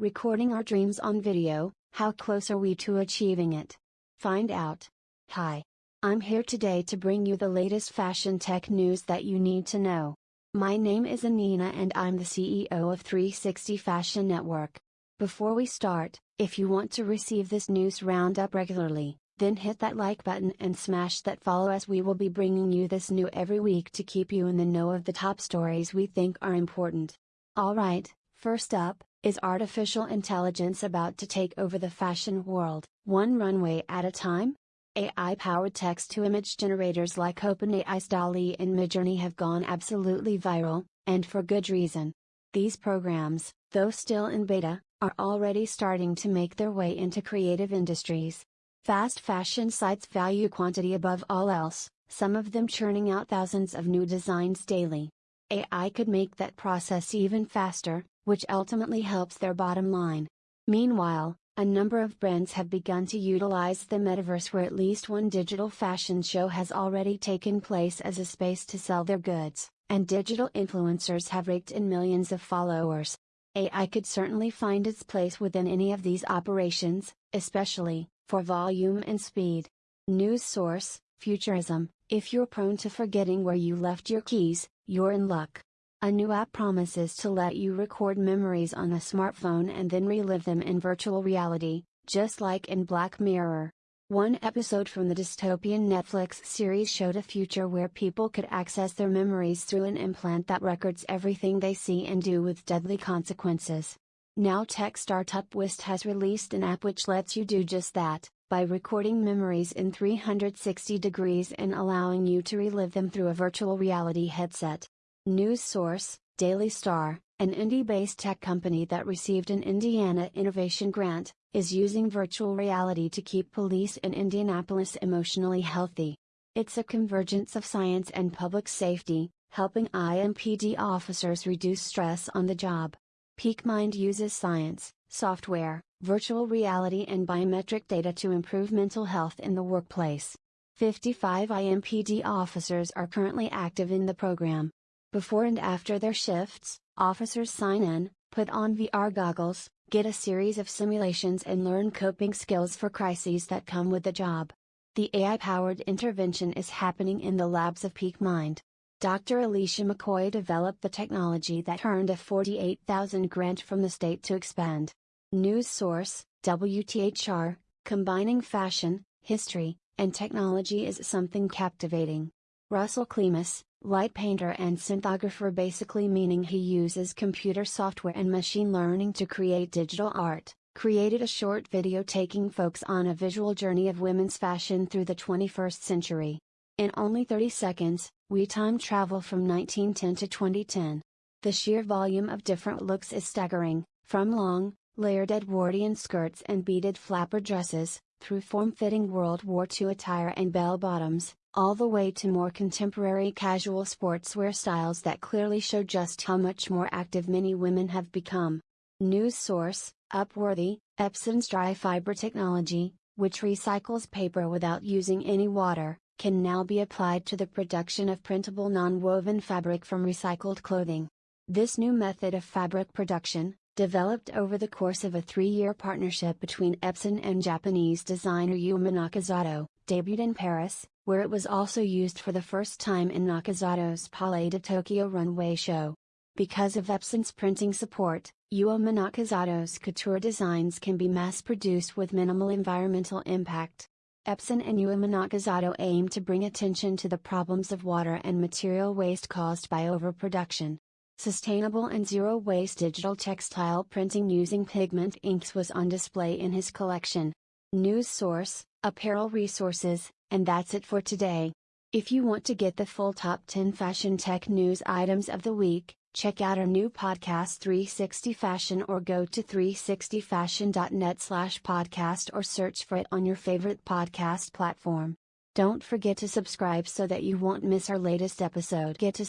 recording our dreams on video, how close are we to achieving it? Find out. Hi. I'm here today to bring you the latest fashion tech news that you need to know. My name is Anina and I'm the CEO of 360 Fashion Network. Before we start, if you want to receive this news roundup regularly, then hit that like button and smash that follow as we will be bringing you this new every week to keep you in the know of the top stories we think are important. Alright, first up, is artificial intelligence about to take over the fashion world, one runway at a time? AI powered text to image generators like OpenAI's DALL-E and Midjourney have gone absolutely viral, and for good reason. These programs, though still in beta, are already starting to make their way into creative industries. Fast fashion sites value quantity above all else, some of them churning out thousands of new designs daily. AI could make that process even faster, which ultimately helps their bottom line. Meanwhile, a number of brands have begun to utilize the metaverse where at least one digital fashion show has already taken place as a space to sell their goods, and digital influencers have raked in millions of followers. AI could certainly find its place within any of these operations, especially, for volume and speed. News source Futurism If you're prone to forgetting where you left your keys, you're in luck. A new app promises to let you record memories on a smartphone and then relive them in virtual reality, just like in Black Mirror. One episode from the dystopian Netflix series showed a future where people could access their memories through an implant that records everything they see and do with deadly consequences. Now tech startup Wist has released an app which lets you do just that, by recording memories in 360 degrees and allowing you to relive them through a virtual reality headset. News source, Daily Star, an Indy-based tech company that received an Indiana Innovation Grant, is using virtual reality to keep police in Indianapolis emotionally healthy. It's a convergence of science and public safety, helping IMPD officers reduce stress on the job. PeakMind uses science, software, virtual reality and biometric data to improve mental health in the workplace. 55 IMPD officers are currently active in the program. Before and after their shifts, officers sign in, put on VR goggles, get a series of simulations and learn coping skills for crises that come with the job. The AI powered intervention is happening in the labs of Peak Mind. Dr. Alicia McCoy developed the technology that earned a 48,000 grant from the state to expand. News source, WTHR, combining fashion, history, and technology is something captivating. Russell Klemus, light painter and synthographer basically meaning he uses computer software and machine learning to create digital art, created a short video taking folks on a visual journey of women's fashion through the 21st century. In only 30 seconds, we time travel from 1910 to 2010. The sheer volume of different looks is staggering, from long, layered Edwardian skirts and beaded flapper dresses, through form-fitting World War II attire and bell-bottoms, all the way to more contemporary casual sportswear styles that clearly show just how much more active many women have become. News source, Upworthy, Epson's dry fiber technology, which recycles paper without using any water, can now be applied to the production of printable non-woven fabric from recycled clothing. This new method of fabric production, developed over the course of a three-year partnership between Epson and Japanese designer Yuma Nakazato, debuted in Paris, where it was also used for the first time in Nakazato's Palais de Tokyo runway show. Because of Epson's printing support, Yuma Nakazato's couture designs can be mass-produced with minimal environmental impact. Epson and Yuma Nakazato aim to bring attention to the problems of water and material waste caused by overproduction. Sustainable and zero waste digital textile printing using pigment inks was on display in his collection. News source, apparel resources, and that's it for today. If you want to get the full top 10 fashion tech news items of the week, check out our new podcast 360 Fashion or go to 360fashion.net slash podcast or search for it on your favorite podcast platform. Don't forget to subscribe so that you won't miss our latest episode. Get to